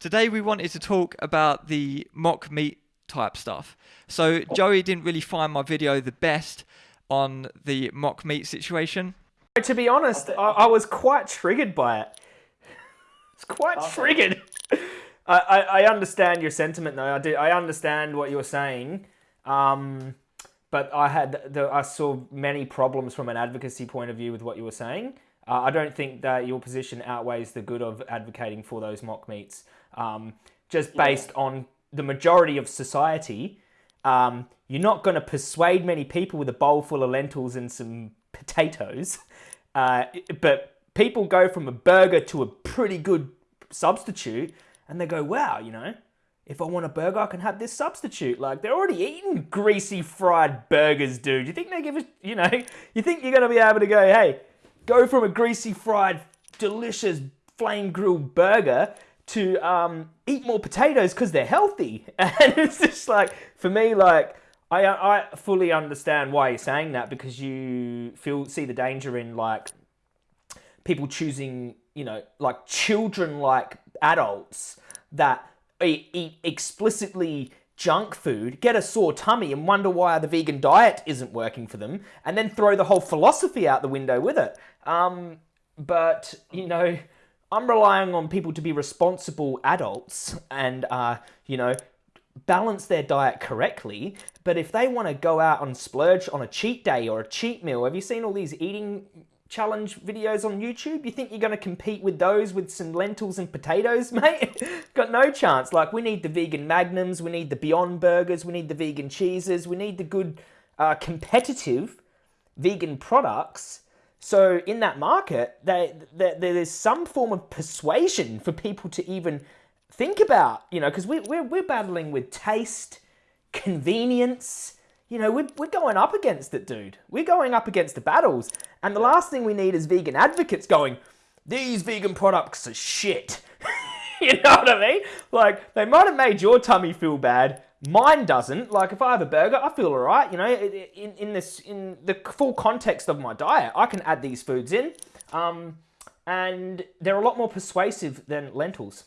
Today we wanted to talk about the mock meat type stuff. So Joey didn't really find my video the best on the mock meat situation. To be honest, I, I was quite triggered by it. It's quite okay. triggered. I, I, I, understand your sentiment though. I do. I understand what you're saying. Um, but I had the, I saw many problems from an advocacy point of view with what you were saying. Uh, I don't think that your position outweighs the good of advocating for those mock meats. Um, just based yeah. on the majority of society, um, you're not going to persuade many people with a bowl full of lentils and some potatoes. Uh, but people go from a burger to a pretty good substitute and they go, wow, you know, if I want a burger, I can have this substitute. Like they're already eating greasy fried burgers, dude. You think they give a, you know, you think you're going to be able to go, hey, go from a greasy fried, delicious flame grilled burger to um, eat more potatoes because they're healthy. And it's just like, for me, like, I, I fully understand why you're saying that because you feel see the danger in like people choosing, you know, like children like adults that eat, eat explicitly junk food, get a sore tummy and wonder why the vegan diet isn't working for them, and then throw the whole philosophy out the window with it. Um, but, you know, I'm relying on people to be responsible adults and, uh, you know, balance their diet correctly. But if they want to go out and splurge on a cheat day or a cheat meal, have you seen all these eating challenge videos on YouTube? You think you're going to compete with those with some lentils and potatoes, mate? Got no chance. Like, we need the vegan magnums, we need the Beyond Burgers, we need the vegan cheeses, we need the good, uh, competitive vegan products. So in that market, they, they, there's some form of persuasion for people to even think about, you know, because we, we're, we're battling with taste, convenience, you know, we're, we're going up against it, dude. We're going up against the battles. And the last thing we need is vegan advocates going, these vegan products are shit. you know what I mean? Like, they might have made your tummy feel bad. Mine doesn't. Like, if I have a burger, I feel all right. You know, in, in this, in the full context of my diet, I can add these foods in. Um, and they're a lot more persuasive than lentils.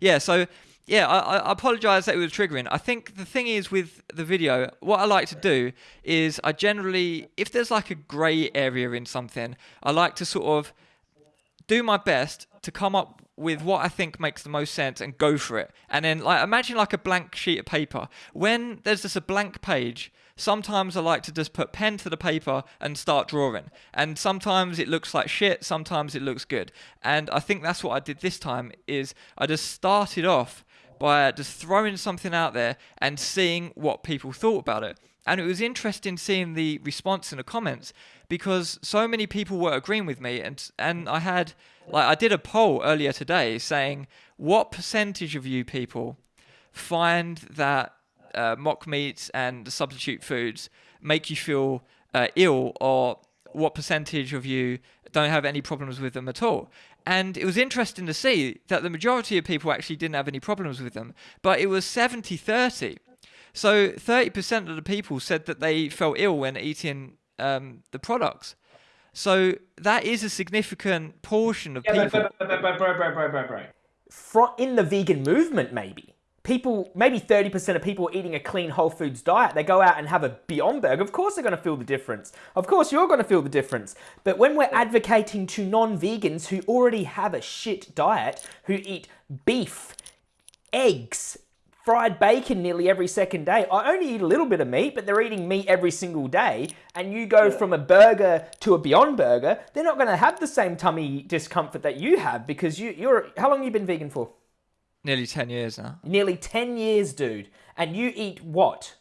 Yeah, so yeah, I, I apologize that it was triggering. I think the thing is with the video, what I like to do is I generally, if there's like a grey area in something, I like to sort of do my best to come up with what I think makes the most sense and go for it. And then like imagine like a blank sheet of paper. When there's just a blank page, sometimes I like to just put pen to the paper and start drawing. And sometimes it looks like shit, sometimes it looks good. And I think that's what I did this time is I just started off by just throwing something out there and seeing what people thought about it. And it was interesting seeing the response in the comments because so many people were agreeing with me and and I had like I did a poll earlier today saying what percentage of you people find that uh, mock meats and substitute foods make you feel uh, ill or what percentage of you don't have any problems with them at all. And it was interesting to see that the majority of people actually didn't have any problems with them, but it was 70 30. So 30% of the people said that they felt ill when eating um, the products. So that is a significant portion of yeah, people. But, but, but, bro, bro, bro, bro, bro. in the vegan movement, maybe people, maybe 30% of people eating a clean whole foods diet, they go out and have a Beyond Burger, of course they're going to feel the difference. Of course you're going to feel the difference. But when we're advocating to non-vegans who already have a shit diet, who eat beef, eggs, fried bacon nearly every second day. I only eat a little bit of meat, but they're eating meat every single day. And you go yeah. from a burger to a Beyond Burger, they're not going to have the same tummy discomfort that you have because you, you're. How long have you been vegan for? Nearly 10 years now. Nearly 10 years, dude. And you eat what?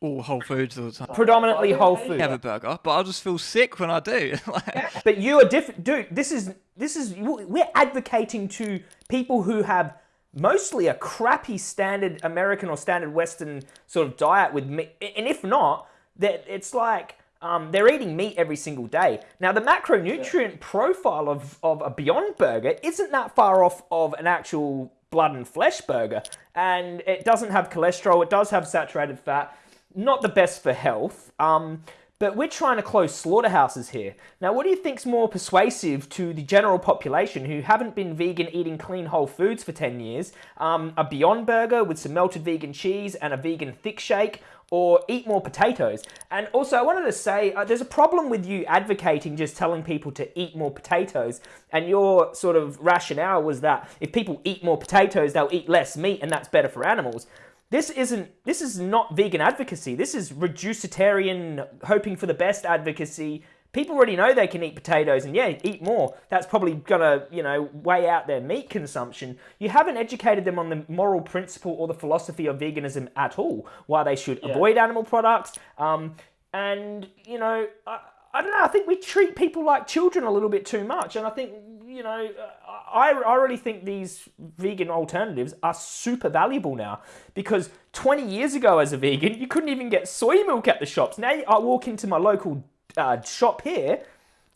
All Whole Foods all the time. Predominantly Whole Foods. Have a burger, but I'll just feel sick when I do. but you are different, dude. This is this is we're advocating to people who have mostly a crappy standard American or standard Western sort of diet with meat, and if not, that it's like um, they're eating meat every single day. Now, the macronutrient yeah. profile of, of a Beyond Burger isn't that far off of an actual blood and flesh burger. And it doesn't have cholesterol, it does have saturated fat. Not the best for health. Um, But we're trying to close slaughterhouses here. Now, what do you think's more persuasive to the general population who haven't been vegan eating clean whole foods for 10 years? Um, a Beyond Burger with some melted vegan cheese and a vegan thick shake, or eat more potatoes. And also, I wanted to say uh, there's a problem with you advocating just telling people to eat more potatoes. And your sort of rationale was that if people eat more potatoes, they'll eat less meat, and that's better for animals. This isn't. This is not vegan advocacy. This is reducitarian, hoping for the best advocacy. People already know they can eat potatoes, and yeah, eat more. That's probably gonna, you know, weigh out their meat consumption. You haven't educated them on the moral principle or the philosophy of veganism at all. Why they should yeah. avoid animal products. Um, and you know, I, I don't know. I think we treat people like children a little bit too much, and I think you know, I, I really think these vegan alternatives are super valuable now because 20 years ago, as a vegan, you couldn't even get soy milk at the shops. Now I walk into my local uh, shop here,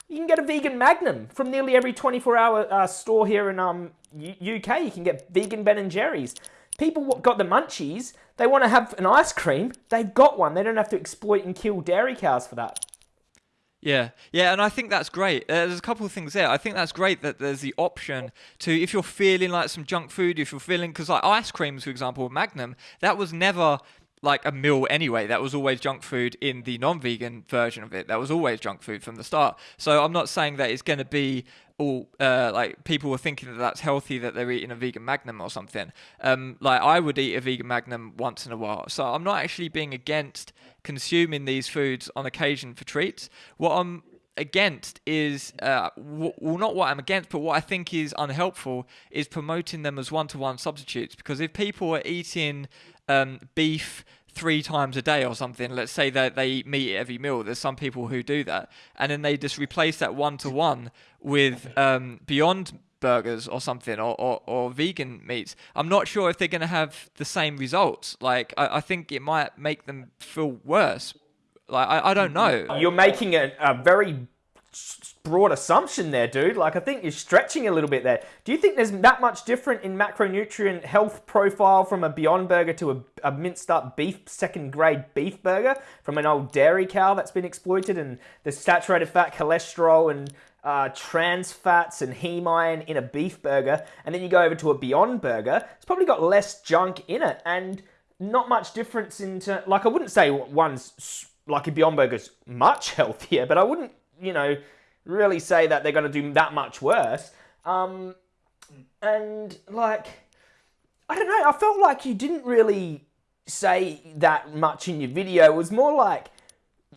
you can get a vegan Magnum from nearly every 24-hour uh, store here in um, UK. You can get vegan Ben and Jerry's. People got the munchies. They want to have an ice cream. They've got one. They don't have to exploit and kill dairy cows for that. Yeah, yeah, and I think that's great. Uh, there's a couple of things there. I think that's great that there's the option to, if you're feeling like some junk food, if you're feeling, because like ice creams, for example, Magnum, that was never like a meal anyway. That was always junk food in the non-vegan version of it. That was always junk food from the start. So I'm not saying that it's going to be all uh, like people were thinking that that's healthy that they're eating a vegan magnum or something. Um, like I would eat a vegan magnum once in a while, so I'm not actually being against consuming these foods on occasion for treats. What I'm against is uh, w- well not what I'm against, but what I think is unhelpful is promoting them as one-to-one substitutes. Because if people are eating um, beef three times a day or something. Let's say that they eat meat every meal. There's some people who do that, and then they just replace that one to one with um, Beyond burgers or something or, or, or, vegan meats. I'm not sure if they're going to have the same results. Like I, I think it might make them feel worse. Like I, I don't know. You're making a, a very broad assumption there, dude. Like, I think you're stretching a little bit there. Do you think there's that much different in macronutrient health profile from a Beyond Burger to a, a minced up beef, second grade beef burger from an old dairy cow that's been exploited and the saturated fat, cholesterol, and uh, trans fats and heme iron in a beef burger, and then you go over to a Beyond Burger, it's probably got less junk in it and not much difference into, like, I wouldn't say one's like a Beyond Burger's much healthier, but I wouldn't you know, really say that they're going to do that much worse. Um, and like, I don't know. I felt like you didn't really say that much in your video. It was more like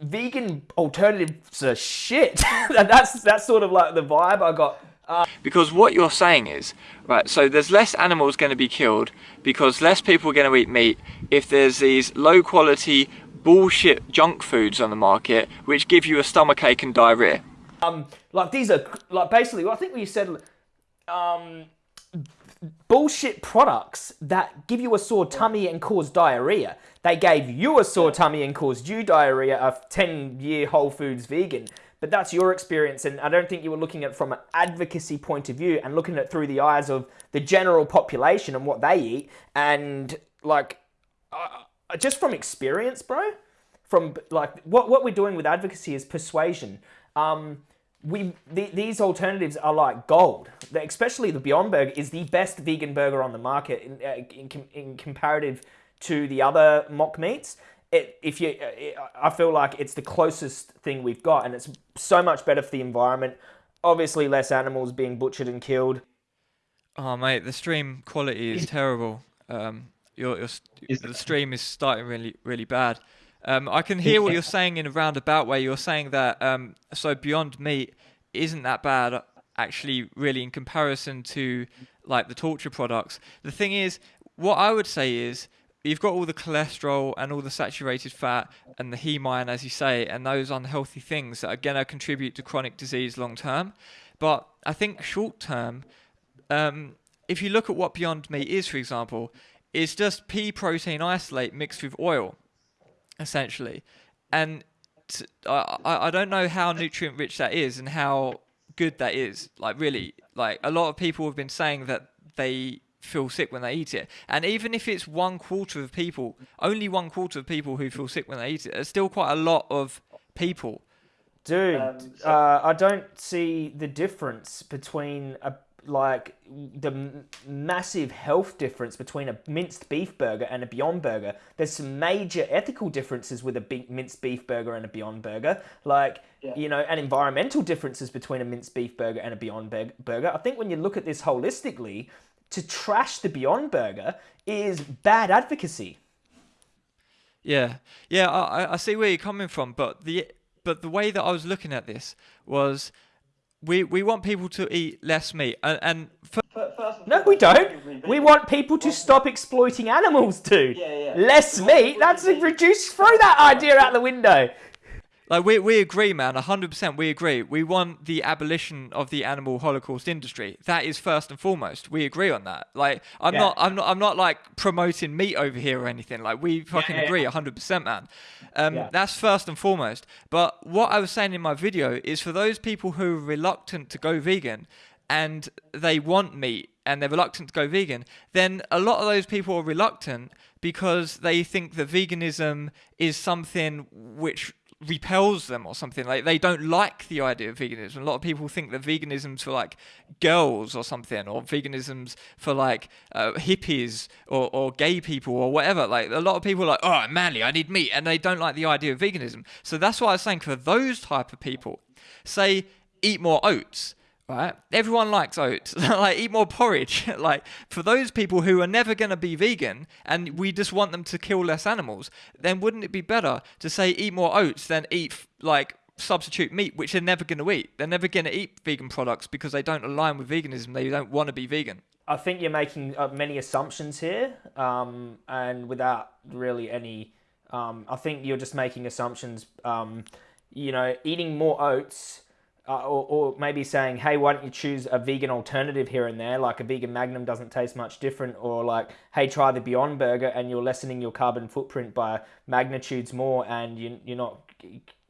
vegan alternatives are shit. that's that's sort of like the vibe I got. Uh, because what you're saying is, right, so there's less animals going to be killed because less people are going to eat meat if there's these low quality bullshit junk foods on the market which give you a stomach ache and diarrhea. Um, like these are like basically, I think you said, um, bullshit products that give you a sore tummy and cause diarrhea. They gave you a sore tummy and caused you diarrhea. A ten-year Whole Foods vegan. But that's your experience, and I don't think you were looking at it from an advocacy point of view and looking at it through the eyes of the general population and what they eat. And like, uh, just from experience, bro, from like what, what we're doing with advocacy is persuasion. Um, we the, these alternatives are like gold. Especially the Beyond Burger is the best vegan burger on the market in, uh, in, in comparative to the other mock meats. It, if you, uh, it, I feel like it's the closest thing we've got, and it's so much better for the environment. Obviously, less animals being butchered and killed. Oh mate, the stream quality is terrible. Um, your, your the stream is starting really really bad. Um, I can hear what you're saying in a roundabout way. You're saying that um, so Beyond Meat isn't that bad actually, really, in comparison to like the torture products. The thing is, what I would say is you've got all the cholesterol and all the saturated fat and the heme iron, as you say, and those unhealthy things that are going to contribute to chronic disease long term. But I think short term, um, if you look at what Beyond Meat is, for example, it's just pea protein isolate mixed with oil, essentially. And t- I, I don't know how nutrient rich that is and how good that is. Like, really, like a lot of people have been saying that they feel sick when they eat it. And even if it's one quarter of people, only one quarter of people who feel sick when they eat it, there's still quite a lot of people. Dude, um, so... uh, I don't see the difference between a like the massive health difference between a minced beef burger and a Beyond Burger. There's some major ethical differences with a big minced beef burger and a Beyond Burger, like yeah. you know, and environmental differences between a minced beef burger and a Beyond Burger. I think when you look at this holistically, to trash the Beyond Burger is bad advocacy. Yeah, yeah, I, I see where you're coming from, but the but the way that I was looking at this was we we want people to eat less meat. And, and for, no we don't. we want people to stop exploiting animals dude. Yeah, yeah. less meat? that's a reduce throw that idea out the window like we we agree, man, hundred percent. We agree. We want the abolition of the animal holocaust industry. That is first and foremost. We agree on that. Like I'm yeah. not I'm not I'm not like promoting meat over here or anything. Like we fucking yeah, yeah, agree, hundred percent, man. Um, that's first and foremost. But what I was saying in my video is for those people who are reluctant to go vegan and they want meat and they're reluctant to go vegan, then a lot of those people are reluctant because they think that veganism is something which repels them or something. Like they don't like the idea of veganism. A lot of people think that veganism's for like girls or something or veganism's for like uh, hippies or, or gay people or whatever. Like a lot of people are like oh I'm manly i need meat and they don't like the idea of veganism. So that's why i was saying for those type of people say eat more oats right? Everyone likes oats. like eat more porridge. like for those people who are never going to be vegan and we just want them to kill less animals, then wouldn't it be better to say eat more oats than eat like substitute meat, which they're never going to eat. They're never going to eat vegan products because they don't align with veganism. They don't want to be vegan. I think you're making uh, many assumptions here, um, and without really any. Um, I think you're just making assumptions. Um, you know, eating more oats uh, or, or, maybe saying, hey, why don't you choose a vegan alternative here and there, like a vegan Magnum doesn't taste much different, or like, hey, try the Beyond Burger and you're lessening your carbon footprint by magnitudes more and you, you're not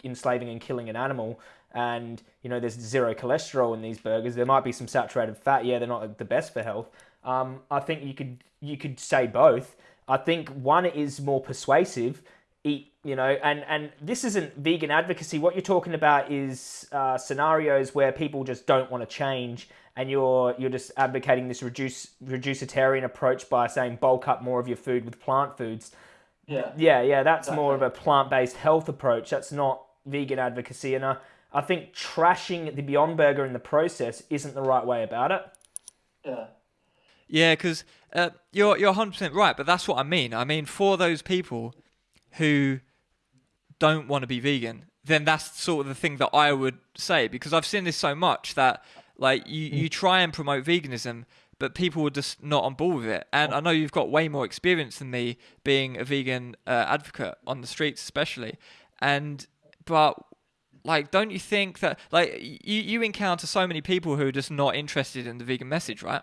enslaving and killing an animal. And, you know, there's zero cholesterol in these burgers. There might be some saturated fat. Yeah, they're not the best for health. Um, I think you could you could say both. I think one is more persuasive eat you know and and this isn't vegan advocacy. What you're talking about is uh, scenarios where people just don't want to change and you're you're just advocating this reduce reducitarian approach by saying bulk up more of your food with plant foods. Yeah. Yeah yeah that's exactly. more of a plant-based health approach. That's not vegan advocacy and uh, i think trashing the beyond burger in the process isn't the right way about it. Yeah. Yeah because uh, you're you're 100% right but that's what i mean. I mean for those people who don't want to be vegan, then that's sort of the thing that I would say because I've seen this so much that like you, you mm. try and promote veganism, but people are just not on board with it. And I know you've got way more experience than me being a vegan uh, advocate on the streets, especially. And but like, don't you think that like you you encounter so many people who are just not interested in the vegan message, right?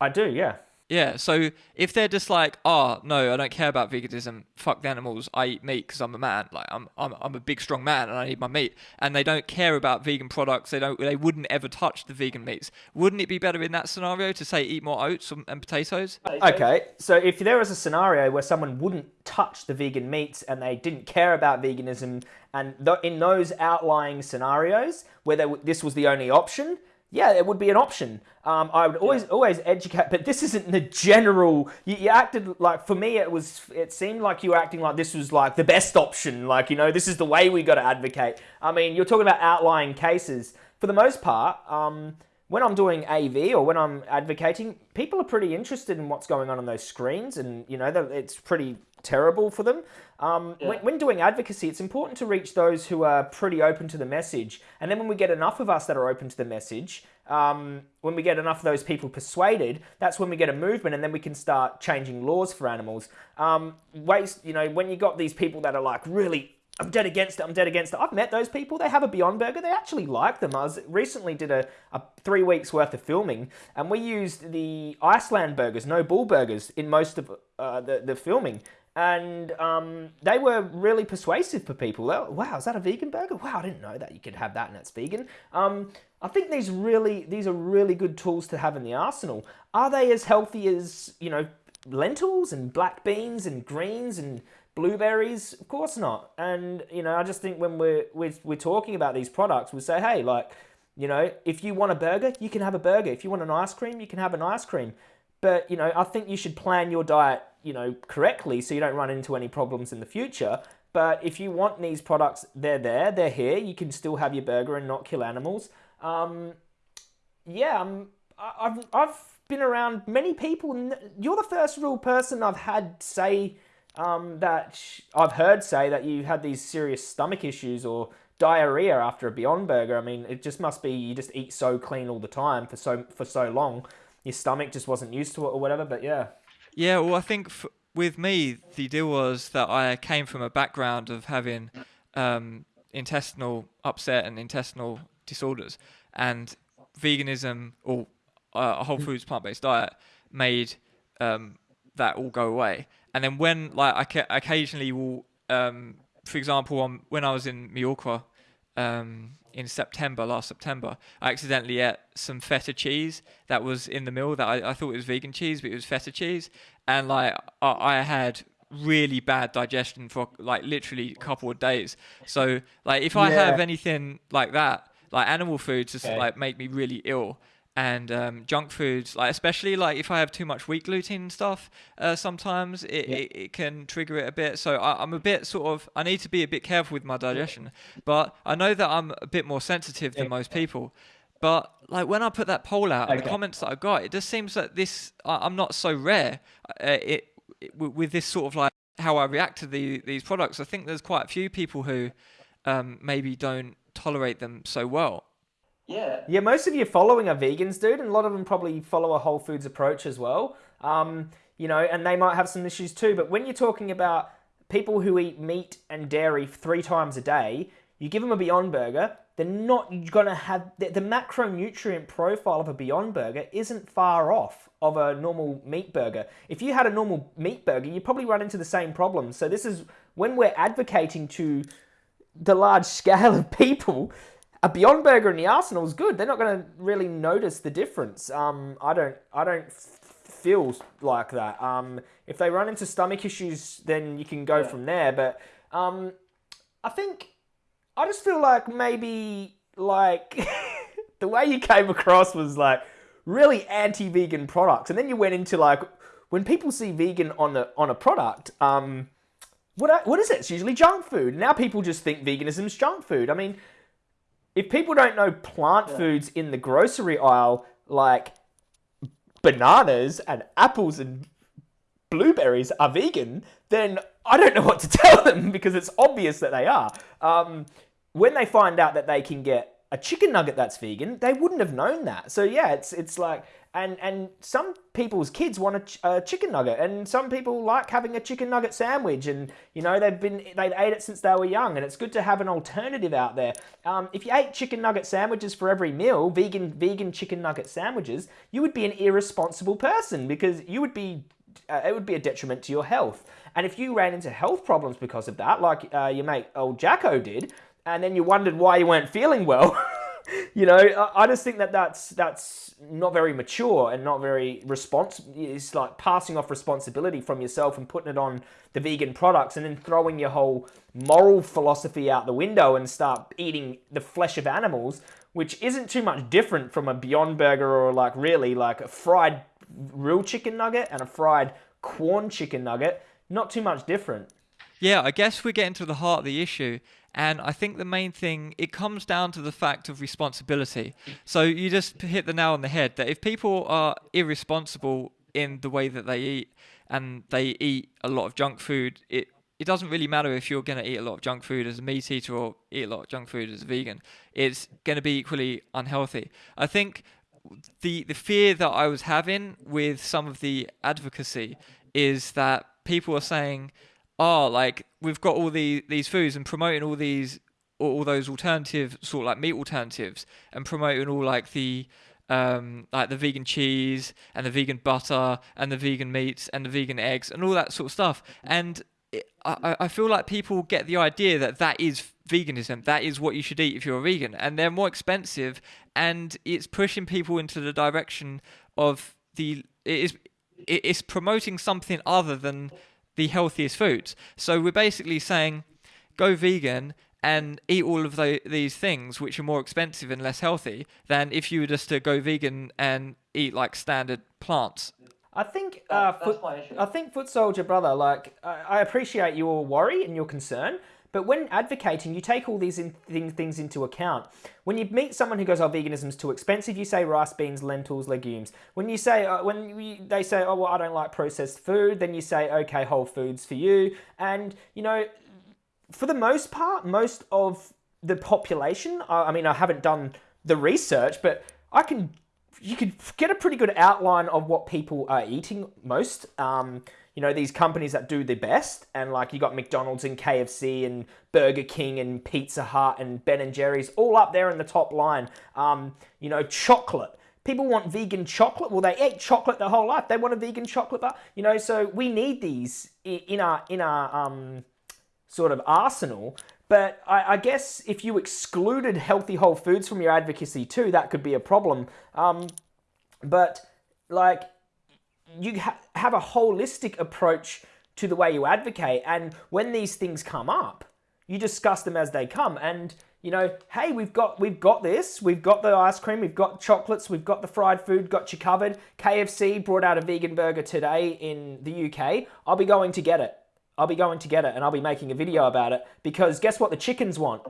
I do, yeah. Yeah, so if they're just like, oh no, I don't care about veganism, fuck the animals, I eat meat because I'm a man, like I'm, I'm I'm a big strong man and I need my meat, and they don't care about vegan products, they don't, they wouldn't ever touch the vegan meats. Wouldn't it be better in that scenario to say eat more oats and potatoes? Okay, so if there was a scenario where someone wouldn't touch the vegan meats and they didn't care about veganism, and th- in those outlying scenarios where they, this was the only option, yeah, it would be an option. Um, I would always yeah. always educate, but this isn't the general. You, you, acted like for me, it was. It seemed like you were acting like this was like the best option. Like you know, this is the way we got to advocate. I mean, you're talking about outlying cases. For the most part, um, when I'm doing AV or when I'm advocating, people are pretty interested in what's going on on those screens, and you know, that it's pretty terrible for them. Um, yeah. when, when, doing advocacy, it's important to reach those who are pretty open to the message. And then when we get enough of us that are open to the message, um, when we get enough of those people persuaded, that's when we get a movement, and then we can start changing laws for animals. Um, waste, you know, when you got these people that are like really I'm dead against it. I'm dead against it. I've met those people. They have a Beyond Burger. They actually like them. I was recently did a, a three weeks worth of filming, and we used the Iceland burgers, no bull burgers, in most of uh, the the filming and um, they were really persuasive for people. Were, wow, is that a vegan burger? Wow, I didn't know that you could have that and it's vegan. Um, I think these really these are really good tools to have in the arsenal. Are they as healthy as you know lentils and black beans and greens and blueberries? Of course not. And you know, I just think when we're we're, we're talking about these products, we say, hey, like, you know, if you want a burger, you can have a burger. If you want an ice cream, you can have an ice cream. But you know, I think you should plan your diet, you know, correctly so you don't run into any problems in the future. But if you want these products, they're there, they're here. You can still have your burger and not kill animals. Um, yeah, I'm, I've I've been around many people. You're the first real person I've had say um, that I've heard say that you had these serious stomach issues or diarrhea after a Beyond Burger. I mean, it just must be you just eat so clean all the time for so for so long, your stomach just wasn't used to it or whatever. But yeah. Yeah, well, I think f- with me the deal was that I came from a background of having um, intestinal upset and intestinal disorders, and veganism or uh, a whole foods plant based diet made um, that all go away. And then when like I ca- occasionally will, um, for example, on when I was in Mallorca um, in September last September, I accidentally ate some feta cheese that was in the meal that I, I thought it was vegan cheese, but it was feta cheese, and like I, I had really bad digestion for like literally a couple of days. So like if I yeah. have anything like that, like animal foods just okay. like make me really ill and um, junk foods, like especially like if I have too much wheat gluten and stuff, uh, sometimes it, yeah. it, it, can trigger it a bit. So I, am a bit sort of I need to be a bit careful with my digestion. But I know that I'm a bit more sensitive than most people. But like when I put that poll out, okay. the comments that I got, it just seems that this I, am not so rare. Uh, it, it, with this sort of like how I react to the, these products. I think there's quite a few people who um, maybe don't tolerate them so well. Yeah. Yeah, most of your following are vegans, dude, and a lot of them probably follow a whole foods approach as well. Um, you know, and they might have some issues too. But when you're talking about people who eat meat and dairy three times a day, you give them a Beyond Burger, they're not going to have the, the, macronutrient profile of a Beyond Burger isn't far off of a normal meat burger. If you had a normal meat burger, you probably run into the same problems. So this is when we're advocating to the large scale of people a Beyond Burger in the Arsenal is good. They're not going to really notice the difference. Um, I don't. I don't feel like that. Um, if they run into stomach issues, then you can go yeah. from there. But um, I think I just feel like maybe like the way you came across was like really anti-vegan products, and then you went into like when people see vegan on a on a product. Um, what what is it? It's usually junk food. Now people just think veganism is junk food. I mean if people don't know plant yeah. foods in the grocery aisle, like bananas and apples and blueberries are vegan, then I don't know what to tell them because it's obvious that they are. Um, when they find out that they can get a chicken nugget that's vegan, they wouldn't have known that. So yeah, it's it's like and and some people's kids want a, ch- a, chicken nugget. And some people like having a chicken nugget sandwich. And you know they've been they've ate it since they were young. And it's good to have an alternative out there. Um, if you ate chicken nugget sandwiches for every meal vegan vegan chicken nugget sandwiches you would be an irresponsible person because you would be uh, it would be a detriment to your health. And if you ran into health problems because of that like uh, your mate old jacko did and then you wondered why you weren't feeling well you know, I just think that that's that's not very mature and not very responsible. It's like passing off responsibility from yourself and putting it on the vegan products, and then throwing your whole moral philosophy out the window and start eating the flesh of animals, which isn't too much different from a Beyond Burger or like really like a fried real chicken nugget and a fried corn chicken nugget. Not too much different. Yeah, I guess we're getting to the heart of the issue. And I think the main thing, it comes down to the fact of responsibility. So you just hit the nail on the head that if people are irresponsible in the way that they eat and they eat a lot of junk food, it it doesn't really matter if you're going to eat a lot of junk food as a meat eater or eat a lot of junk food as a vegan. It's going to be equally unhealthy. I think the the fear that I was having with some of the advocacy is that people are saying are like we've got all the these foods and promoting all these all those alternative sort of like meat alternatives and promoting all like the um, like the vegan cheese and the vegan butter and the vegan meats and the vegan eggs and all that sort of stuff. And it, I, I feel like people get the idea that that is veganism. That is what you should eat if you're a vegan, and they're more expensive, and it's pushing people into the direction of the it is it's promoting something other than the healthiest foods. So we're basically saying go vegan and eat all of the, these things which are more expensive and less healthy than if you were just to go vegan and eat like standard plants. I think uh, foot, I think foot soldier brother, like I, I appreciate your worry and your concern, but when advocating, you take all these in, thing, things into account. When you meet someone who goes, "Oh, veganism's too expensive," you say rice, beans, lentils, legumes. When you say, uh, when they say, "Oh, well, I don't like processed food," then you say, "Okay, whole foods for you." And you know, for the most part, most of the population. I mean, I haven't done the research, but I can you could get a pretty good outline of what people are eating most. Um, you know, these companies that do the best, and like you got McDonald's and KFC and Burger King and Pizza Hut and Ben and Jerry's all up there in the top line. Um, you know, chocolate. People want vegan chocolate. Well, they ate chocolate their whole life. They want a vegan chocolate bar. You know, so we need these in our in our um, sort of arsenal. But I, I, guess if you excluded healthy whole foods from your advocacy too, that could be a problem. Um, but like you ha- have a holistic approach to the way you advocate, and when these things come up, you discuss them as they come. And you know, hey, we've got we've got this, we've got the ice cream, we've got chocolates, we've got the fried food, got you covered. KFC brought out a vegan burger today in the UK. I'll be going to get it. I'll be going to get it and I'll be making a video about it because guess what the chickens want?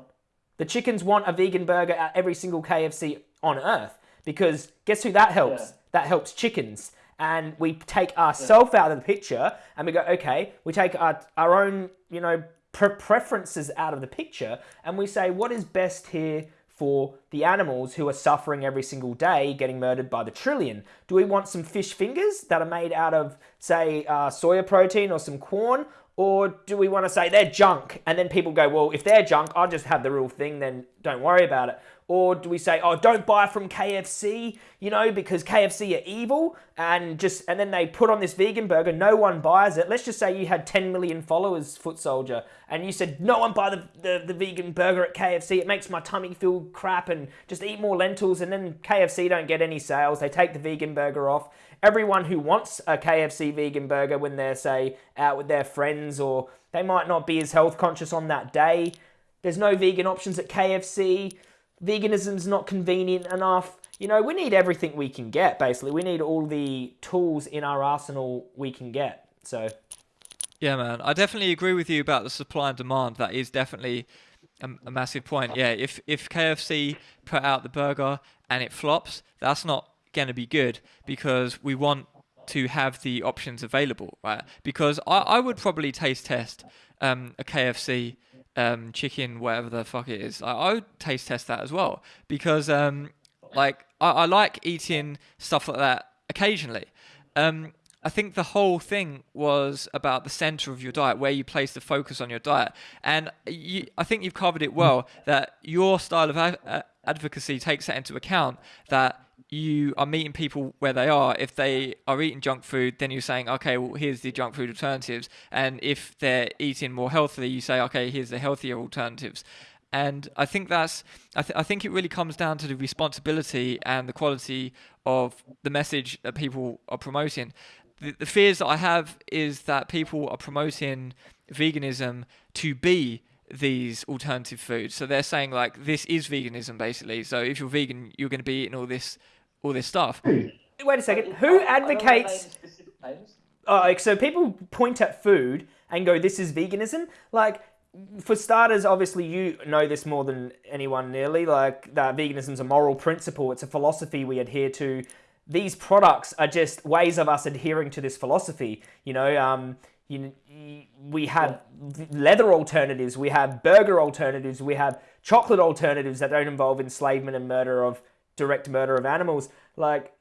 The chickens want a vegan burger at every single KFC on earth because guess who that helps? Yeah. That helps chickens. And we take ourselves yeah. out of the picture and we go, okay, we take our, our own, you know, pre- preferences out of the picture and we say, what is best here for the animals who are suffering every single day getting murdered by the trillion? Do we want some fish fingers that are made out of, say, uh, soya protein or some corn? Or do we want to say they're junk? And then people go, well, if they're junk, I'll just have the real thing, then don't worry about it. Or do we say, oh, don't buy from KFC, you know, because KFC are evil, and just and then they put on this vegan burger, no one buys it. Let's just say you had 10 million followers, Foot Soldier, and you said, no one buy the, the, the vegan burger at KFC. It makes my tummy feel crap, and just eat more lentils. And then KFC don't get any sales. They take the vegan burger off. Everyone who wants a KFC vegan burger when they're say out with their friends, or they might not be as health conscious on that day. There's no vegan options at KFC veganism's not convenient enough. You know, we need everything we can get, basically. We need all the tools in our arsenal we can get. So. Yeah, man. I definitely agree with you about the supply and demand. That is definitely a, a massive point. Yeah, if, if KFC put out the burger and it flops, that's not going to be good because we want to have the options available, right? Because I, I would probably taste test um, a KFC um, chicken, whatever the fuck it is. I, I would taste test that as well because, um, like, I, I, like eating stuff like that occasionally. Um, I think the whole thing was about the center of your diet, where you place the focus on your diet, and you, I think you've covered it well. That your style of advocacy takes that into account. That you are meeting people where they are. If they are eating junk food, then you're saying, okay, well, here's the junk food alternatives. And if they're eating more healthily, you say, okay, here's the healthier alternatives. And I think that's, I, th- I think it really comes down to the responsibility and the quality of the message that people are promoting. The, the fears that I have is that people are promoting veganism to be these alternative foods. So they're saying like this is veganism basically. So if you're vegan, you're going to be eating all this all this stuff. Wait a second. Who advocates? Oh, so people point at food and go, "This is veganism." Like, for starters, obviously you know this more than anyone nearly. Like that veganism is a moral principle. It's a philosophy we adhere to. These products are just ways of us adhering to this philosophy. You know, um, you, we have leather alternatives, we have burger alternatives, we have chocolate alternatives that don't involve enslavement and murder of direct murder of animals. Like,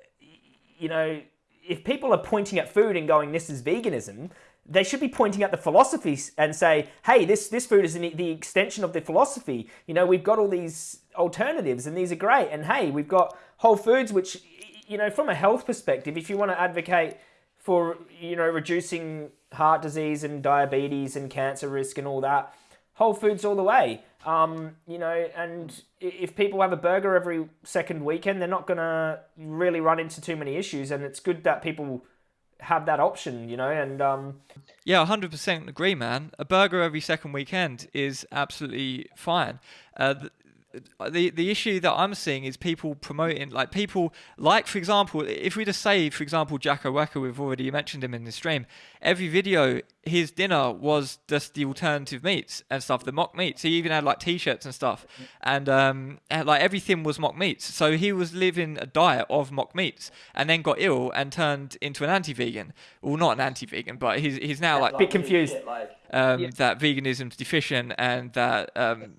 you know, if people are pointing at food and going, this is veganism, they should be pointing at the philosophies and say, hey, this, this food is the extension of the philosophy. You know, we've got all these alternatives and these are great. And hey, we've got Whole Foods, which, you know, from a health perspective, if you want to advocate for, you know, reducing heart disease and diabetes and cancer risk and all that, Whole Foods all the way. Um, you know, and if people have a burger every second weekend, they're not going to really run into too many issues. And it's good that people have that option, you know, and um, yeah, hundred percent agree, man. A burger every second weekend is absolutely fine. Uh, the, the the issue that I'm seeing is people promoting like people like for example if we just say for example Jacko Wacker we've already mentioned him in the stream every video his dinner was just the alternative meats and stuff the mock meats. He even had like t-shirts and stuff. And um and, like everything was mock meats. So he was living a diet of mock meats and then got ill and turned into an anti-vegan. Well not an anti-vegan but he's he's now like a bit confused. Um, yeah. that veganism's deficient and that um,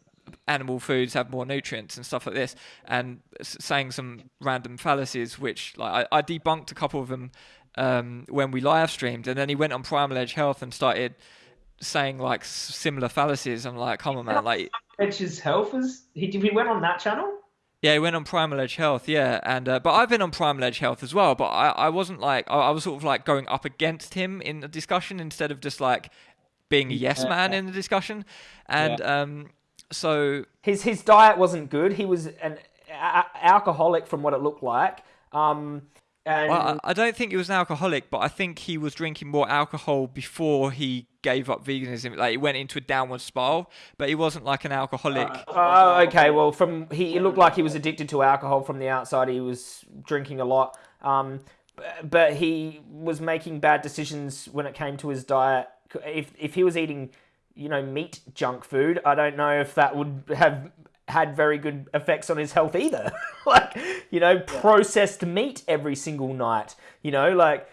animal foods have more nutrients and stuff like this, and saying some random fallacies, which like I, I debunked a couple of them um, when we live streamed, and then he went on Primal Edge Health and started saying like similar fallacies. I'm like, come on, man, like Edge's Health is he? He went on that channel. Yeah, he went on Primal Edge Health, yeah, and uh, but I've been on Primal Edge Health as well, but I, I wasn't like I, I was sort of like going up against him in the discussion instead of just like being a yes man in the discussion, and yeah. um, so his his diet wasn't good. He was an a- alcoholic from what it looked like. Um, and well, I, I don't think he was an alcoholic, but I think he was drinking more alcohol before he gave up veganism. Like he went into a downward spiral, but he wasn't like an alcoholic. Oh, uh, okay. Well, from he looked like he was addicted to alcohol from the outside. He was drinking a lot. Um, but he was making bad decisions when it came to his diet. If if he was eating you know, meat junk food, I don't know if that would have had very good effects on his health either. like, you know, processed meat every single night, you know, like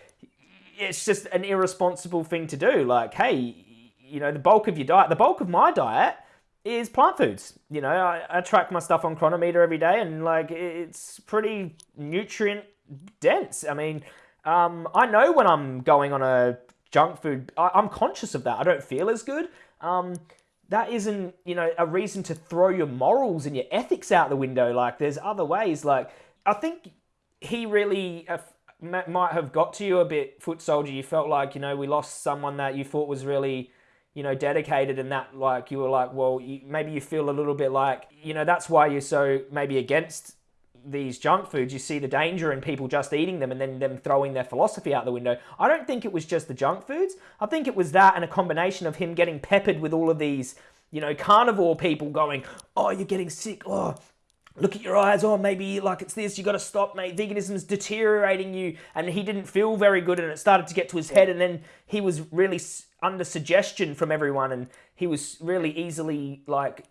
it's just an irresponsible thing to do. Like, hey, you know, the bulk of your diet, the bulk of my diet is plant foods. You know, I, I track my stuff on Cronometer every day and like it's pretty nutrient dense. I mean, um, I know when I'm going on a junk food, I, I'm conscious of that. I don't feel as good um, that isn't you know a reason to throw your morals and your ethics out the window. Like there's other ways. Like I think he really uh, might have got to you a bit, foot soldier. You felt like you know we lost someone that you thought was really you know dedicated and that like you were like well you, maybe you feel a little bit like you know that's why you're so maybe against these junk foods, you see the danger in people just eating them and then them throwing their philosophy out the window. I don't think it was just the junk foods. I think it was that and a combination of him getting peppered with all of these, you know, carnivore people going, oh, you're getting sick. Oh, look at your eyes. Oh, maybe like it's this. You got to stop, mate. Veganism's deteriorating you. And he didn't feel very good and it started to get to his head. And then he was really under suggestion from everyone and he was really easily like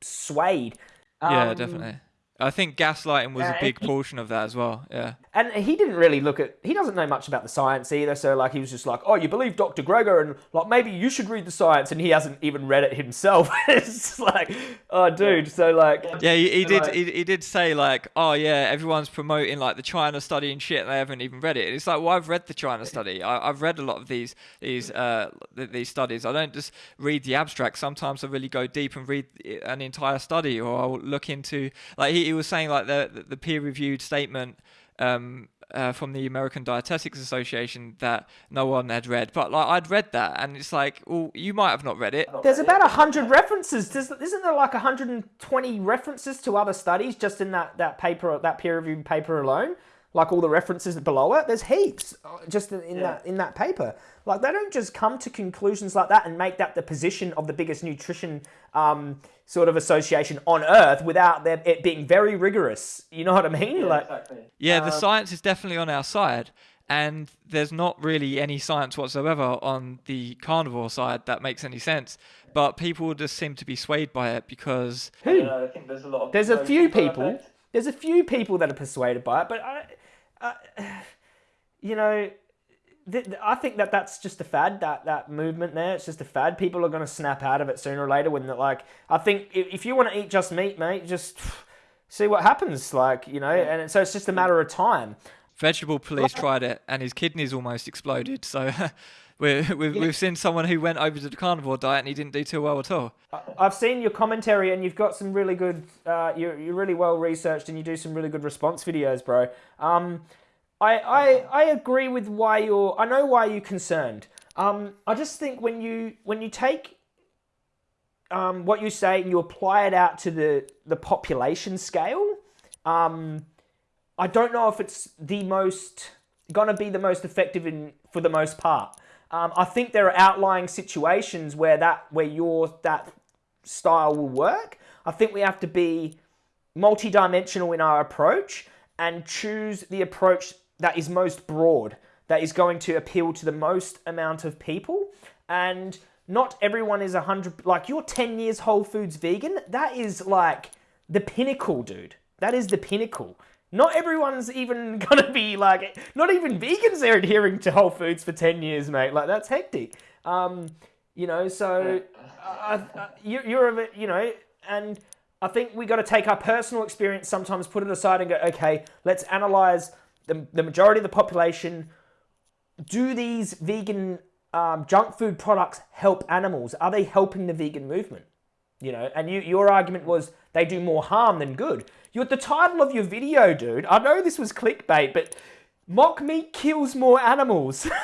swayed. Yeah, um, definitely. I think gaslighting was a big portion of that as well. Yeah. And he didn't really look at. He doesn't know much about the science either. So like he was just like, oh, you believe Dr. Greger and like maybe you should read the science, and he hasn't even read it himself. it's like, oh, dude. So like. Yeah, he, he did. He, he did say like, oh yeah, everyone's promoting like the China study and shit, and they haven't even read it. And it's like, well, I've read the China study. I, have read a lot of these these uh these studies. I don't just read the abstract. Sometimes I really go deep and read an entire study, or I'll look into like he he was saying like the the peer reviewed statement um, uh, from the American Dietetics Association that no one had read, but like I'd read that, and it's like, well, you might have not read it. There's about hundred references. Does, isn't there like 120 references to other studies just in that that paper, that peer reviewed paper alone? Like all the references below it. There's heaps uh, just in yeah. that in that paper. Like they don't just come to conclusions like that and make that the position of the biggest nutrition um, sort of association on earth without them, it being very rigorous. You know what I mean? Yeah, like, exactly. yeah, the uh, science is definitely on our side. And there's not really any science whatsoever on the carnivore side that makes any sense. But people just seem to be swayed by it because. Who? I, I think there's a lot. there's a few people. There's a few people that are persuaded by it, but I, uh, you know, th- I think that that's just a fad. That that movement there, it's just a fad. People are going to snap out of it sooner or later. When they're like, I think if, if you want to eat just meat, mate, just see what happens. Like you know, and so it's just a matter of time. Vegetable police tried it, and his kidneys almost exploded. So. we have we've, we've seen someone who went over to the carnivore diet and he didn't do too well at all. I've seen your commentary and you've got some really good, uh, you're, you're really well researched and you do some really good response videos, bro. Um, I, I, I agree with why you're, I know why you're concerned. Um, I just think when you, when you take um, what you say and you apply it out to the, the population scale, um, I don't know if it's the most going to be the most effective in for the most part. Um, I think there are outlying situations where that where your that style will work. I think we have to be multi-dimensional in our approach and choose the approach that is most broad, that is going to appeal to the most amount of people. And not everyone is a hundred like you're 10 years whole foods vegan. That is like the pinnacle, dude. That is the pinnacle. Not everyone's even gonna be like, not even vegans are adhering to Whole Foods for 10 years, mate. Like, that's hectic. Um, you know, so uh, uh, you, you're, a, you know, and I think we got to take our personal experience sometimes, put it aside and go, okay, let's analyze the, the majority of the population. Do these vegan um, junk food products help animals? Are they helping the vegan movement? You know, and you, your argument was they do more harm than good. You're the title of your video, dude. I know this was clickbait, but mock meat kills more animals.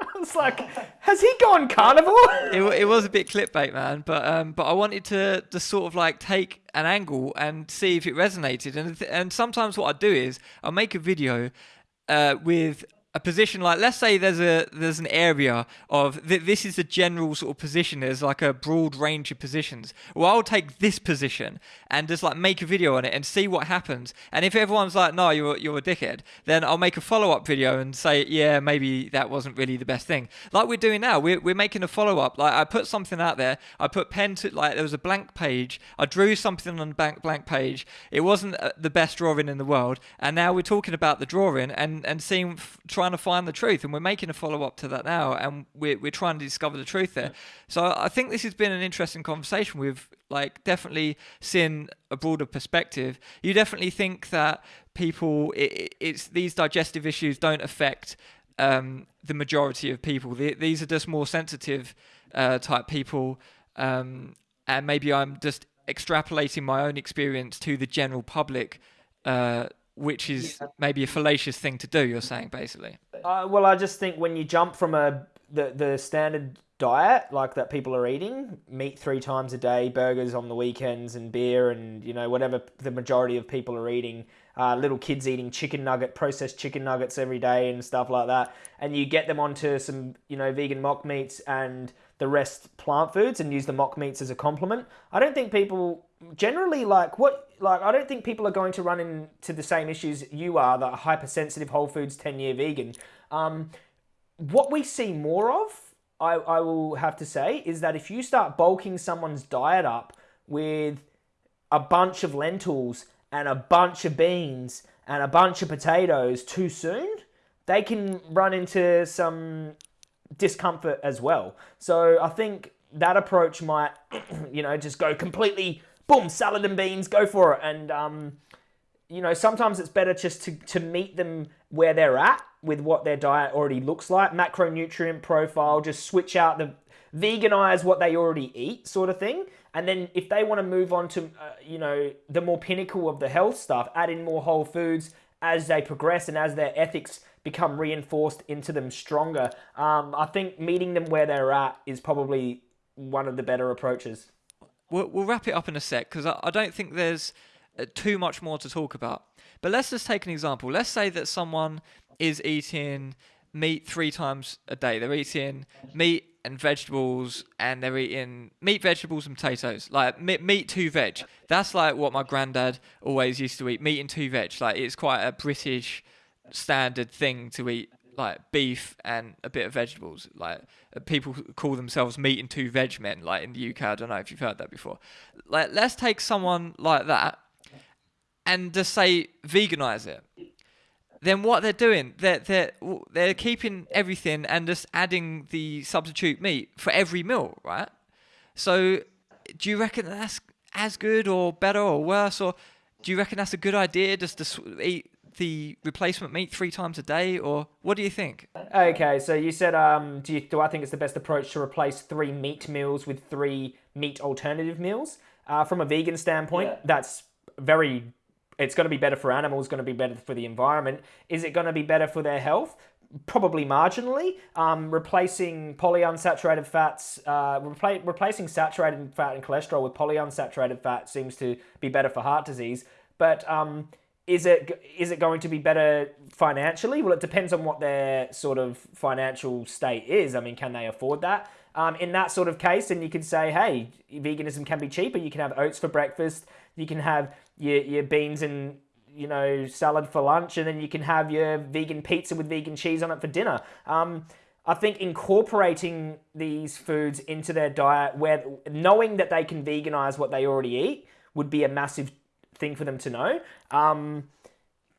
I was like, has he gone carnivore? It, it was a bit clickbait, man, but um, but I wanted to to sort of like take an angle and see if it resonated. And and sometimes what I do is I make a video uh, with a position like let's say there's a there's an area of th- this is a general sort of position there's like a broad range of positions. Well i'll take this position and just like make a video on it and see what happens. And if everyone's like no you're you're a dickhead then i'll make a follow-up video and say yeah maybe that wasn't really the best thing. Like we're doing now we're, we're making a follow-up. Like i put something out there. I put pen to like there was a blank page. I drew something on a blank blank page. It wasn't uh, the best drawing in the world. And now we're talking about the drawing and and seeing trying trying to find the truth, and we're making a follow up to that now, and we're we're trying to discover the truth there. So I think this has been an interesting conversation. We've like definitely seen a broader perspective. You definitely think that people, it, it's these digestive issues don't affect um, the majority of people. The, these are just more sensitive uh, type people, um, and maybe I'm just extrapolating my own experience to the general public. Uh, which is yeah. maybe a fallacious thing to do. You're saying basically. Uh, well, I just think when you jump from a the the standard diet like that people are eating meat three times a day burgers on the weekends and beer and you know whatever the majority of people are eating uh, little kids eating chicken nugget processed chicken nuggets every day and stuff like that and you get them onto some you know vegan mock meats and the rest plant foods and use the mock meats as a complement. I don't think people generally like what like I don't think people are going to run into the same issues you are, the hypersensitive Whole Foods 10 year vegan. Um, what we see more of, I, I will have to say, is that if you start bulking someone's diet up with a bunch of lentils and a bunch of beans and a bunch of potatoes too soon, they can run into some discomfort as well. So I think that approach might, you know, just go completely boom, salad and beans, go for it. And, um, you know, sometimes it's better just to, to meet them where they're at with what their diet already looks like, macronutrient profile, just switch out the veganize what they already eat sort of thing. And then if they want to move on to, uh, you know, the more pinnacle of the health stuff, add in more whole foods as they progress and as their ethics become reinforced into them stronger. Um, I think meeting them where they're at is probably one of the better approaches. We'll, we'll wrap it up in a sec because I, I don't think there's uh, too much more to talk about. But let's just take an example. Let's say that someone is eating meat three times a day. They're eating meat and vegetables, and they're eating meat, vegetables, and potatoes. Like meat, meat two veg. That's like what my granddad always used to eat: meat and two veg. Like it's quite a British standard thing to eat like beef and a bit of vegetables. Like uh, people call themselves meat and two veg men. Like in the UK, I don't know if you've heard that before. Like let's take someone like that and just say veganize it. Then what they're doing, they're they're they're keeping everything and just adding the substitute meat for every meal, right? So, do you reckon that's as good or better or worse, or do you reckon that's a good idea just to eat the replacement meat three times a day, or what do you think? Okay, so you said, um, do, you, do I think it's the best approach to replace three meat meals with three meat alternative meals? Uh, from a vegan standpoint, yeah. that's very. It's going to be better for animals, going to be better for the environment. Is it going to be better for their health? Probably marginally. Um, replacing polyunsaturated fats, uh, repla- replacing saturated fat and cholesterol with polyunsaturated fat seems to be better for heart disease. But um, is it is it going to be better financially? Well, it depends on what their sort of financial state is. I mean, can they afford that? Um, in that sort of case, then you could say, hey, veganism can be cheaper. You can have oats for breakfast. You can have your, your beans and you know salad for lunch, and then you can have your vegan pizza with vegan cheese on it for dinner. Um, I think incorporating these foods into their diet, where knowing that they can veganize what they already eat, would be a massive thing for them to know. Um,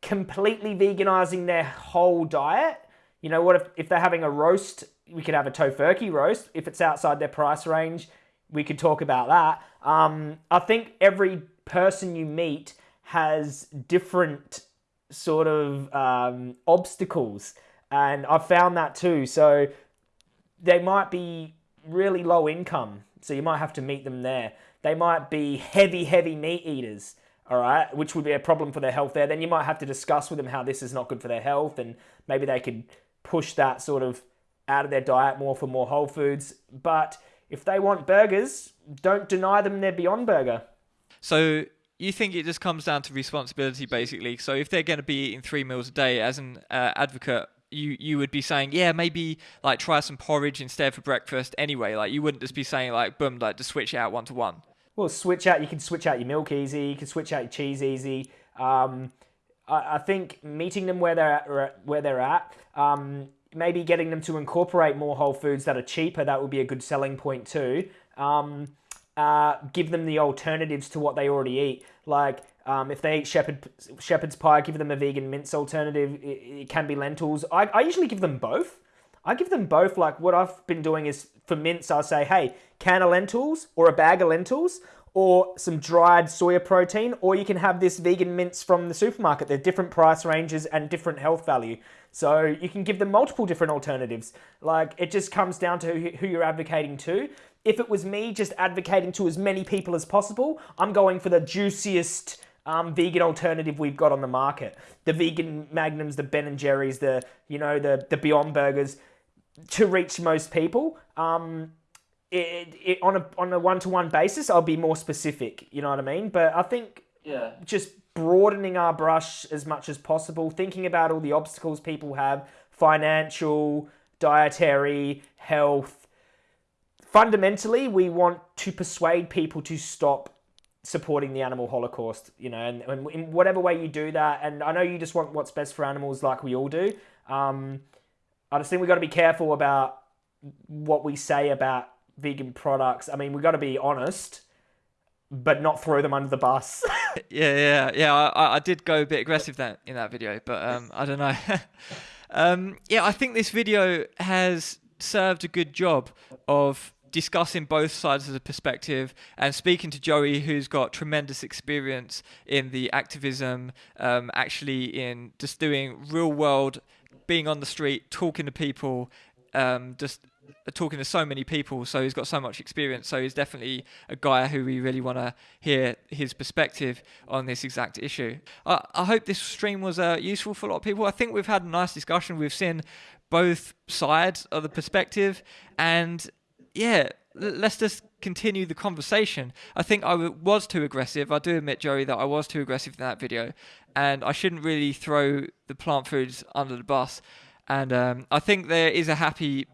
completely veganizing their whole diet. You know what? If, if they're having a roast, we could have a Tofurky roast. If it's outside their price range, we could talk about that. Um, I think every person you meet has different sort of um, obstacles, and I've found that too. So they might be really low income, so you might have to meet them there. They might be heavy, heavy meat eaters all right, which would be a problem for their health there, then you might have to discuss with them how this is not good for their health and maybe they could push that sort of out of their diet more for more whole foods. But if they want burgers, don't deny them their Beyond Burger. So you think it just comes down to responsibility, basically. So if they're going to be eating three meals a day, as an uh, advocate, you you would be saying, yeah, maybe like try some porridge instead for breakfast. Anyway, like you wouldn't just be saying like, boom, like to switch it out one to one. Well, switch out. You can switch out your milk easy. You can switch out your cheese easy. Um, I, I, think meeting them where they're at, where they're at. Um, maybe getting them to incorporate more whole foods that are cheaper. That would be a good selling point too. Um, uh, give them the alternatives to what they already eat. Like um, if they eat shepherd shepherd's pie, give them a vegan mince alternative. It, it can be lentils. I, I usually give them both. I give them both. Like what I've been doing is for mince, I'll say, hey, can of lentils or a bag of lentils or some dried soya protein, or you can have this vegan mince from the supermarket. They're different price ranges and different health value. So you can give them multiple different alternatives. Like it just comes down to who you're advocating to. If it was me just advocating to as many people as possible, I'm going for the juiciest um, vegan alternative we've got on the market. The vegan magnums, the Ben and Jerry's, the you know the the Beyond Burgers to reach most people. Um, it, it, on a on a one to one basis, I'll be more specific. You know what I mean? But I think yeah, just broadening our brush as much as possible, thinking about all the obstacles people have, financial, dietary, health. Fundamentally, we want to persuade people to stop supporting the animal holocaust. You know, and, and in whatever way you do that, and I know you just want what's best for animals, like we all do. Um, I just think we've got to be careful about what we say about vegan products. I mean, we've got to be honest, but not throw them under the bus. yeah, yeah, yeah. I, I did go a bit aggressive that in that video, but um, I don't know. um, yeah, I think this video has served a good job of discussing both sides of the perspective and speaking to Joey, who's got tremendous experience in the activism, um, actually in just doing real world being on the street, talking to people, um, just talking to so many people. So he's got so much experience. So he's definitely a guy who we really want to hear his perspective on this exact issue. I, I hope this stream was uh, useful for a lot of people. I think we've had a nice discussion. We've seen both sides of the perspective, and yeah, let's just continue the conversation. I think I was too aggressive. I do admit, Joey, that I was too aggressive in that video, and I shouldn't really throw the plant foods under the bus. And um, I think there is a happy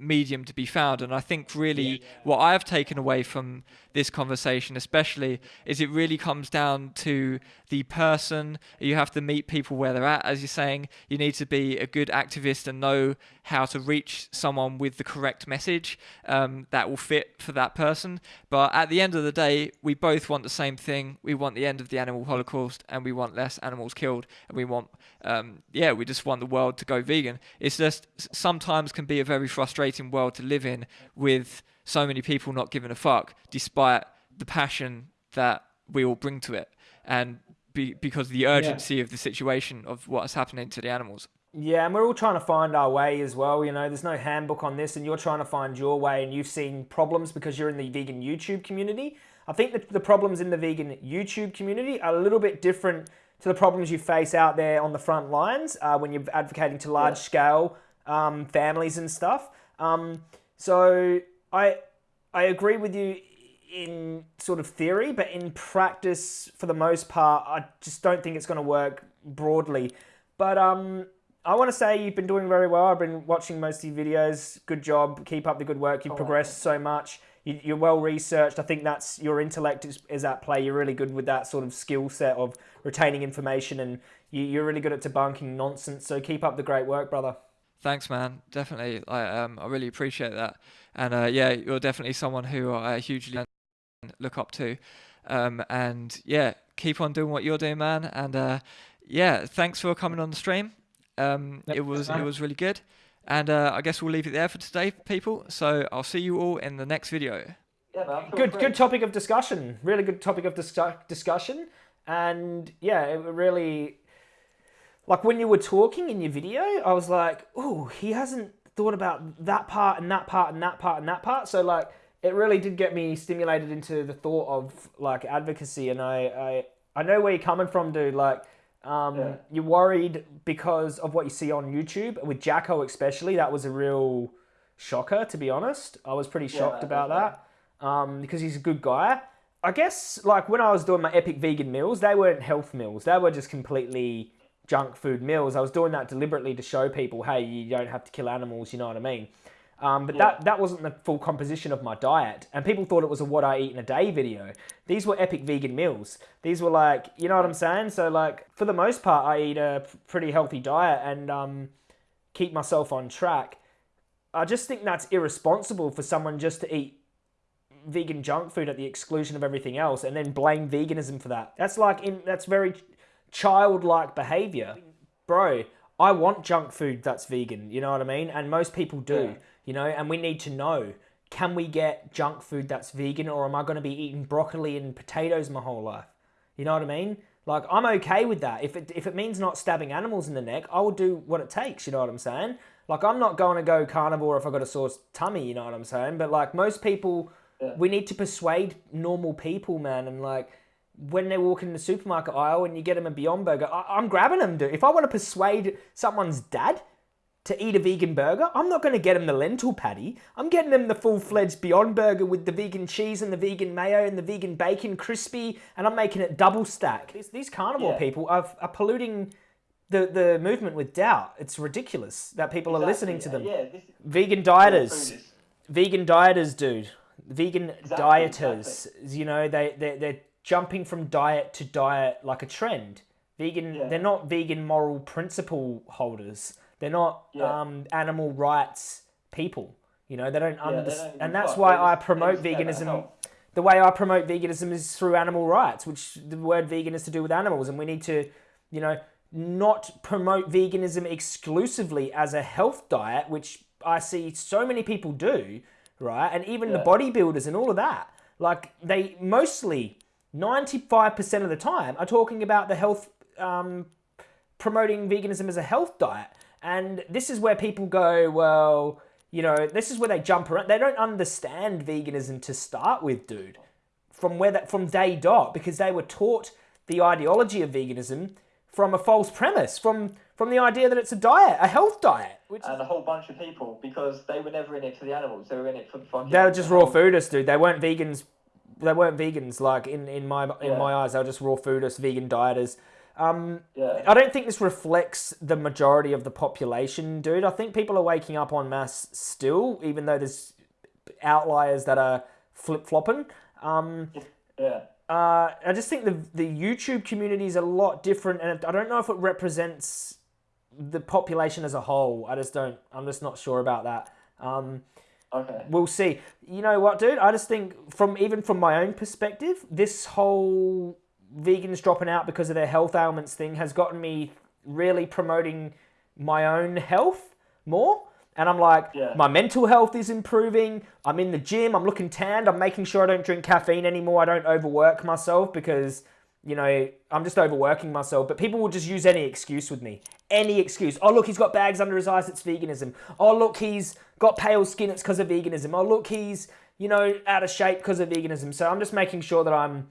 medium to be found. And I think really yeah. what I've taken away from this conversation, especially, is it really comes down to the person. You have to meet people where they're at. As you're saying, you need to be a good activist and know how to reach someone with the correct message um, that will fit for that person. But at the end of the day, we both want the same thing. We want the end of the animal holocaust and we want less animals killed. And we want, um, yeah, we just want the world to go vegan. It's just sometimes can be a very frustrating world to live in with so many people not giving a fuck, despite the passion that we all bring to it. And be, because of the urgency yeah. of the situation of what's happening to the animals. Yeah, and we're all trying to find our way as well. You know, there's no handbook on this, and you're trying to find your way, and you've seen problems because you're in the vegan YouTube community. I think that the problems in the vegan YouTube community are a little bit different to the problems you face out there on the front lines uh, when you're advocating to large yeah. scale um, families and stuff. Um, so I I agree with you in sort of theory, but in practice, for the most part, I just don't think it's going to work broadly. But um, I want to say you've been doing very well. I've been watching most of your videos. Good job. Keep up the good work. You've oh, progressed so much. You, are well researched. I think that's your intellect is, is at play. You're really good with that sort of skill set of retaining information, and you, you're really good at debunking nonsense. So keep up the great work, brother. Thanks, man. Definitely, I um, I really appreciate that. And uh, yeah, you're definitely someone who I hugely look up to. Um, and yeah, keep on doing what you're doing, man. And uh, yeah, thanks for coming on the stream. Um, yep. It was it was really good. And uh, I guess we'll leave it there for today, people. So I'll see you all in the next video. Yeah, man, good good topic of discussion. Really good topic of dis- discussion. And yeah, it really like when you were talking in your video, I was like, oh, he hasn't thought about that part and that part and that part and that part. So like it really did get me stimulated into the thought of like advocacy and I I, I know where you're coming from, dude. Like um, yeah. you're worried because of what you see on YouTube with Jacko especially. That was a real shocker, to be honest. I was pretty shocked yeah, about that um, because he's a good guy. I guess like when I was doing my epic vegan meals, they weren't health meals. They were just completely junk food meals. I was doing that deliberately to show people, hey, you don't have to kill animals. You know what I mean? Um, but yeah. that, that wasn't the full composition of my diet. And people thought it was a what I eat in a day video. These were epic vegan meals. These were like, you know what I'm saying? So like, for the most part, I eat a pretty healthy diet and um, keep myself on track. I just think that's irresponsible for someone just to eat vegan junk food at the exclusion of everything else and then blame veganism for that. That's like, in, that's very childlike behavior. Bro, I want junk food that's vegan, you know what I mean? And most people do. Yeah you know, and we need to know can we get junk food that's vegan or am I going to be eating broccoli and potatoes my whole life? You know what I mean? Like, I'm okay with that. If it, if it means not stabbing animals in the neck, I will do what it takes, you know what I'm saying? Like, I'm not going to go carnivore if I've got a sore tummy, you know what I'm saying? But, like, most people, yeah. we need to persuade normal people, man. And, like, when they walk in the supermarket aisle and you get them a Beyond Burger, I, am grabbing them, dude. If I want to persuade someone's dad to eat a vegan burger, I'm not going to get them the lentil patty. I'm getting them the full-fledged Beyond Burger with the vegan cheese and the vegan mayo and the vegan bacon crispy, and I'm making it double stack. These, these carnivore yeah. people are, are polluting the, the movement with doubt. It's ridiculous that people exactly, are listening to them. Yeah, this, vegan dieters. Vegan dieters, dude. Vegan exactly, dieters. Exactly. You know, they, they, they're jumping from diet to diet like a trend. Vegan, yeah. they're not vegan moral principle holders they're not yeah. um, animal rights people. You know, they don't yeah, understand, and that's why I promote veganism. The way I promote veganism is through animal rights, which the word vegan is to do with animals, and we need to, you know, not promote veganism exclusively as a health diet, which I see so many people do, right? And even the bodybuilders and all of that, like they mostly, ninety five percent of the time, are talking about the health, um, promoting veganism as a health diet. And this is where people go, well, you know, this is where they jump around. They don't understand veganism to start with, dude. From where that from day dot, because they were taught the ideology of veganism from a false premise, from from the idea that it's a diet, a health diet. Which and a whole bunch of people, because they were never in it for the animals, they were in it for the fucking. They were just raw foodists, dude. They weren't vegans. They weren't vegans. Like in in my in yeah. my eyes, they were just raw foodists, vegan dieters. Um, yeah. I don't think this reflects the majority of the population, dude. I think people are waking up on mass still, even though there's outliers that are flip flopping. Um, yeah. Uh, I just think the the YouTube community is a lot different, and I don't know if it represents the population as a whole. I just don't. I'm just not sure about that. Um, okay. We'll see. You know what, dude? I just think from even from my own perspective, this whole vegans dropping out because of their health ailments thing has gotten me really promoting my own health more. And I'm like, yeah. my mental health is improving. I'm in the gym. I'm looking tanned. I'm making sure I don't drink caffeine anymore. I don't overwork myself because, you know, I'm just overworking myself. But people will just use any excuse with me. Any excuse. Oh, look, he's got bags under his eyes. It's veganism. Oh, look, he's got pale skin. It's because of veganism. Oh, look, he's, you know, out of shape because of veganism. So I'm just making sure that I'm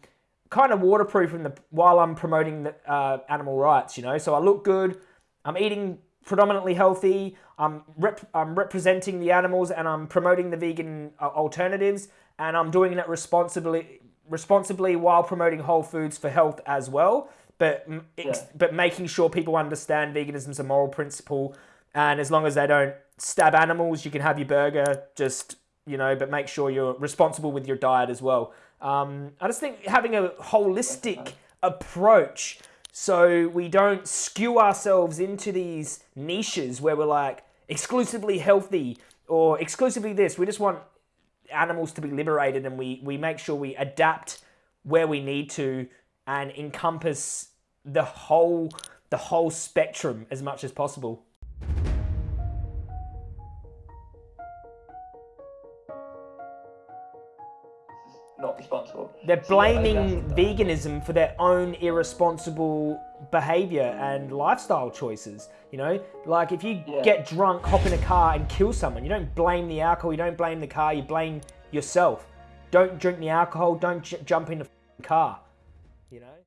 kind of waterproofing the while I'm promoting the uh, animal rights. You know, so I look good. I'm eating predominantly healthy. I'm rep I'm representing the animals and I'm promoting the vegan uh, alternatives. and I'm doing it responsibly, responsibly while promoting whole foods for health as well. But yeah. but making sure people understand veganism is a moral principle, and as long as they don't stab animals, you can have your burger. Just you know, but make sure you're responsible with your diet as well. Um, I just think having a holistic approach so we don't skew ourselves into these niches where we're like exclusively healthy or exclusively this. We just want animals to be liberated and we, we make sure we adapt where we need to and encompass the whole the whole spectrum as much as possible. not responsible. They're blaming veganism for their own irresponsible behavior and lifestyle choices. You know, like if you yeah. get drunk, hop in a car and kill someone, you don't blame the alcohol, you don't blame the car, you blame yourself. Don't drink the alcohol, don't j- jump in the car. You know?